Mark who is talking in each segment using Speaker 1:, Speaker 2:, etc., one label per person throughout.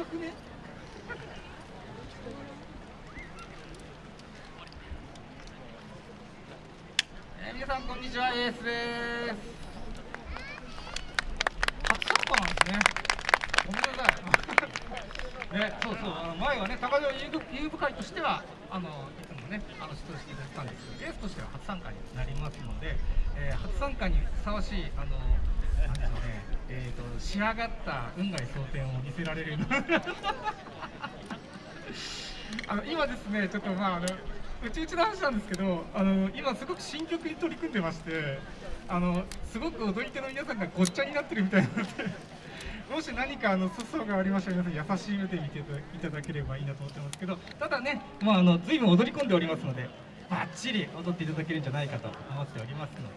Speaker 1: かくね。えー、皆さんこんにちはエースです。初参加なんですね。ごめんなさい。ねそうそう。あの前はね高城遊具会としてはあのいつもねあの出場していただいたんですけどエースとしては初参加になりますので、えー、初参加にふさわしいあのなんでしょうね仕上がった運外蒼天を見せられるあの今ですねちょっとまああのうちうちの話なんですけどあの今すごく新曲に取り組んでましてあのすごく踊り手の皆さんがごっちゃになってるみたいなのでもし何かあの粗相がありましたら皆さん優しい目で見ていただければいいなと思ってますけどただねまああの随分踊り込んでおりますのでバッチリ踊っていただけるんじゃないかと思っておりますの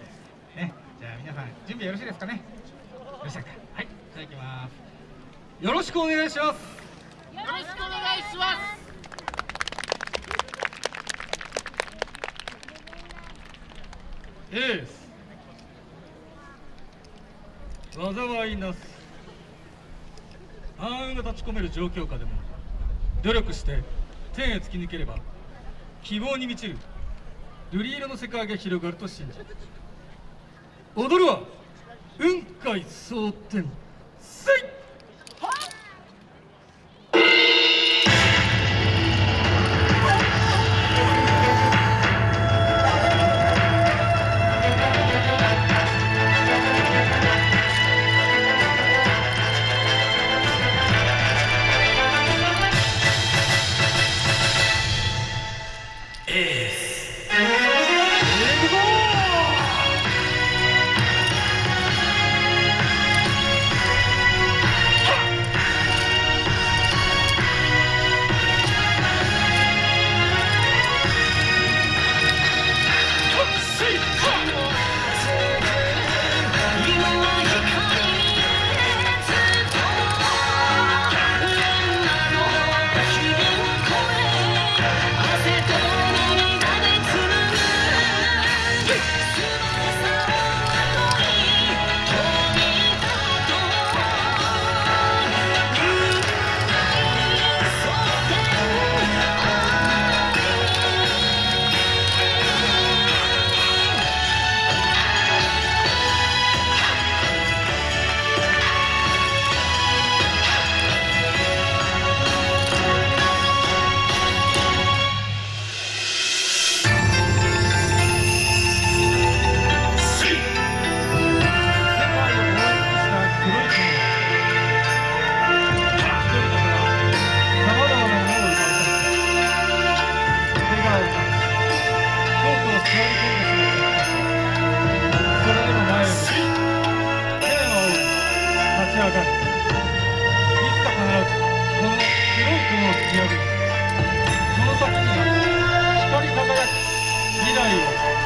Speaker 1: でね。じゃあ皆さん準備よろしいですかね？はいじゃあいきますよろしくお願いします。よろし
Speaker 2: くお願
Speaker 1: いしますエース災いなす暗雲が立ち込める状況下でも努力して天へ突き抜ければ希望に満ちる瑠璃色の世界が広がると信じ踊るは雲海蒼天なあかいつか必ずこの白い雲を突き破りその先には光り輝く未来を。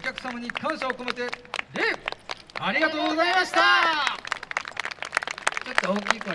Speaker 1: お客様に感謝を込めて礼ありがとうございました。ちょっと大きい声